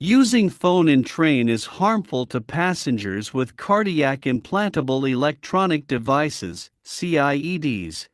Using phone in train is harmful to passengers with cardiac implantable electronic devices, CIEDs.